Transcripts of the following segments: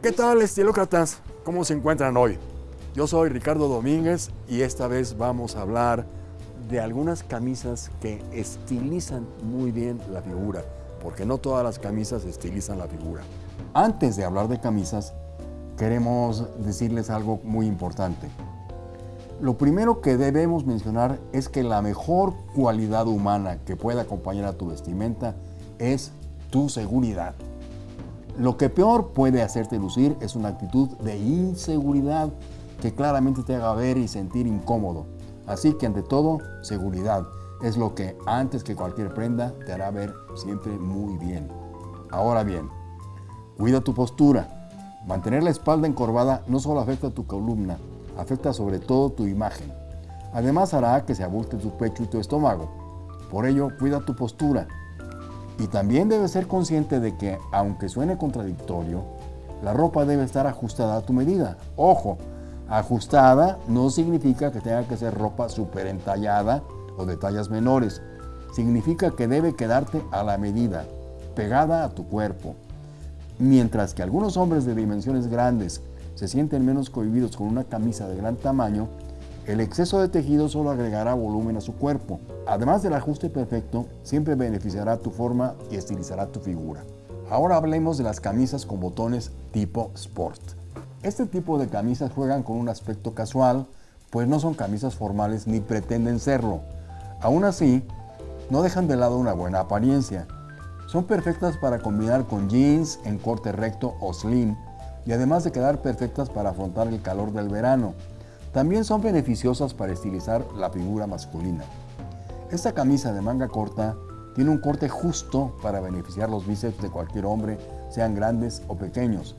¿Qué tal, estilócratas? ¿Cómo se encuentran hoy? Yo soy Ricardo Domínguez y esta vez vamos a hablar de algunas camisas que estilizan muy bien la figura, porque no todas las camisas estilizan la figura. Antes de hablar de camisas, queremos decirles algo muy importante. Lo primero que debemos mencionar es que la mejor cualidad humana que puede acompañar a tu vestimenta es tu seguridad. Lo que peor puede hacerte lucir es una actitud de inseguridad que claramente te haga ver y sentir incómodo. Así que ante todo, seguridad es lo que antes que cualquier prenda te hará ver siempre muy bien. Ahora bien, cuida tu postura. Mantener la espalda encorvada no solo afecta a tu columna, afecta sobre todo tu imagen. Además hará que se abulte tu pecho y tu estómago. Por ello, cuida tu postura. Y también debes ser consciente de que, aunque suene contradictorio, la ropa debe estar ajustada a tu medida. Ojo, ajustada no significa que tenga que ser ropa súper entallada o de tallas menores. Significa que debe quedarte a la medida, pegada a tu cuerpo. Mientras que algunos hombres de dimensiones grandes se sienten menos cohibidos con una camisa de gran tamaño, el exceso de tejido solo agregará volumen a su cuerpo. Además del ajuste perfecto, siempre beneficiará tu forma y estilizará tu figura. Ahora hablemos de las camisas con botones tipo sport. Este tipo de camisas juegan con un aspecto casual, pues no son camisas formales ni pretenden serlo. Aún así, no dejan de lado una buena apariencia. Son perfectas para combinar con jeans en corte recto o slim y además de quedar perfectas para afrontar el calor del verano. También son beneficiosas para estilizar la figura masculina. Esta camisa de manga corta tiene un corte justo para beneficiar los bíceps de cualquier hombre, sean grandes o pequeños.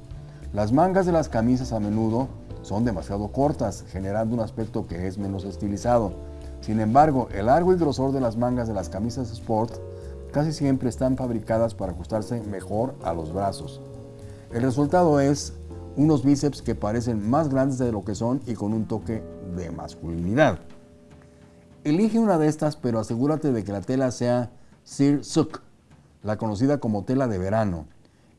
Las mangas de las camisas a menudo son demasiado cortas, generando un aspecto que es menos estilizado. Sin embargo, el largo y grosor de las mangas de las camisas sport casi siempre están fabricadas para ajustarse mejor a los brazos. El resultado es unos bíceps que parecen más grandes de lo que son y con un toque de masculinidad. Elige una de estas, pero asegúrate de que la tela sea Suk, la conocida como tela de verano.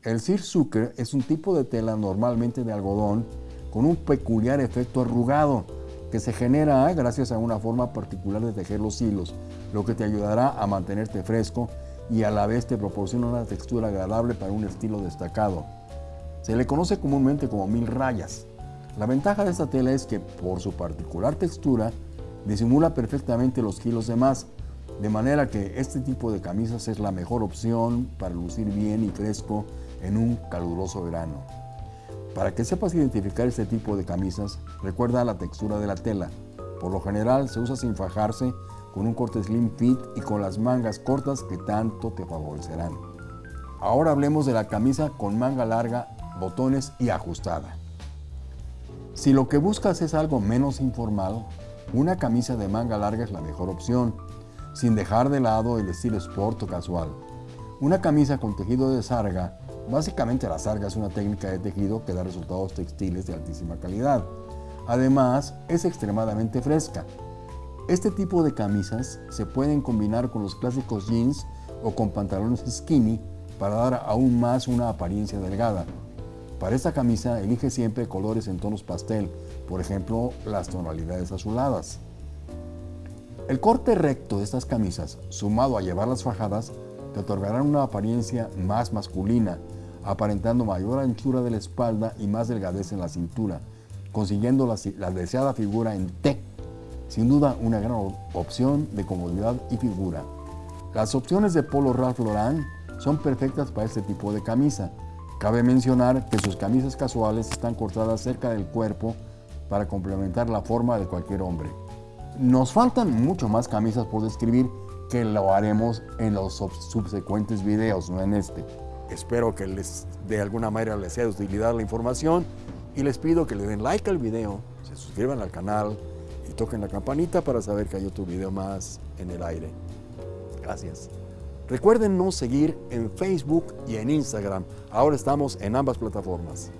El Sucker es un tipo de tela normalmente de algodón con un peculiar efecto arrugado que se genera gracias a una forma particular de tejer los hilos, lo que te ayudará a mantenerte fresco y a la vez te proporciona una textura agradable para un estilo destacado. Se le conoce comúnmente como mil rayas. La ventaja de esta tela es que por su particular textura disimula perfectamente los kilos de más, de manera que este tipo de camisas es la mejor opción para lucir bien y fresco en un caluroso verano. Para que sepas identificar este tipo de camisas, recuerda la textura de la tela. Por lo general se usa sin fajarse, con un corte slim fit y con las mangas cortas que tanto te favorecerán. Ahora hablemos de la camisa con manga larga botones y ajustada. Si lo que buscas es algo menos informal, una camisa de manga larga es la mejor opción, sin dejar de lado el estilo sport o casual. Una camisa con tejido de sarga, básicamente la sarga es una técnica de tejido que da resultados textiles de altísima calidad. Además, es extremadamente fresca. Este tipo de camisas se pueden combinar con los clásicos jeans o con pantalones skinny para dar aún más una apariencia delgada. Para esta camisa elige siempre colores en tonos pastel, por ejemplo las tonalidades azuladas. El corte recto de estas camisas, sumado a llevarlas fajadas, te otorgarán una apariencia más masculina, aparentando mayor anchura de la espalda y más delgadez en la cintura, consiguiendo la, deseada figura en T. Sin duda una gran opción de comodidad y figura. Las opciones de Polo Ralph Lauren son perfectas para este tipo de camisa, Cabe mencionar que sus camisas casuales están cortadas cerca del cuerpo para complementar la forma de cualquier hombre. Nos faltan mucho más camisas por describir que lo haremos en los subsecuentes videos, no en este. Espero que les de alguna manera les sea de utilidad la información y les pido que le den like al video, se suscriban al canal y toquen la campanita para saber que hay otro video más en el aire. Gracias. Recuerden seguir en Facebook y en Instagram. Ahora estamos en ambas plataformas.